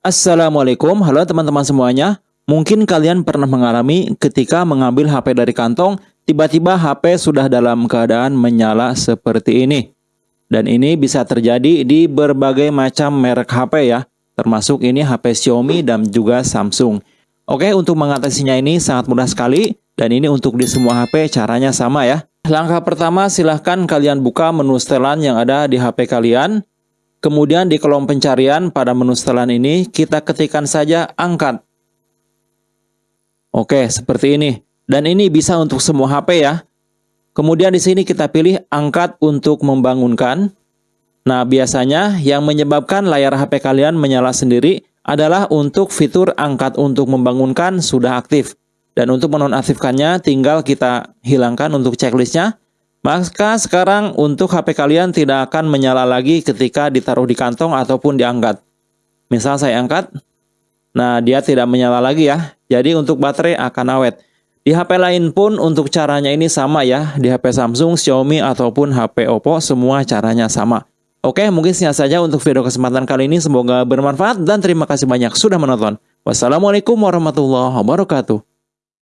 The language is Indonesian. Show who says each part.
Speaker 1: Assalamualaikum, halo teman-teman semuanya. Mungkin kalian pernah mengalami ketika mengambil HP dari kantong, tiba-tiba HP sudah dalam keadaan menyala seperti ini. Dan ini bisa terjadi di berbagai macam merek HP ya, termasuk ini HP Xiaomi dan juga Samsung. Oke, untuk mengatasinya ini sangat mudah sekali, dan ini untuk di semua HP caranya sama ya. Langkah pertama silahkan kalian buka menu setelan yang ada di HP kalian, Kemudian di kolom pencarian pada menu setelan ini kita ketikkan saja angkat. Oke, seperti ini. Dan ini bisa untuk semua HP ya. Kemudian di sini kita pilih angkat untuk membangunkan. Nah, biasanya yang menyebabkan layar HP kalian menyala sendiri adalah untuk fitur angkat untuk membangunkan sudah aktif. Dan untuk menonaktifkannya tinggal kita hilangkan untuk checklistnya. Maka sekarang untuk HP kalian tidak akan menyala lagi ketika ditaruh di kantong ataupun diangkat. Misal saya angkat, nah dia tidak menyala lagi ya. Jadi untuk baterai akan awet. Di HP lain pun untuk caranya ini sama ya. Di HP Samsung, Xiaomi ataupun HP Oppo semua caranya sama. Oke, mungkin sekian saja untuk video kesempatan kali ini. Semoga bermanfaat dan terima kasih banyak sudah menonton. Wassalamualaikum warahmatullahi wabarakatuh.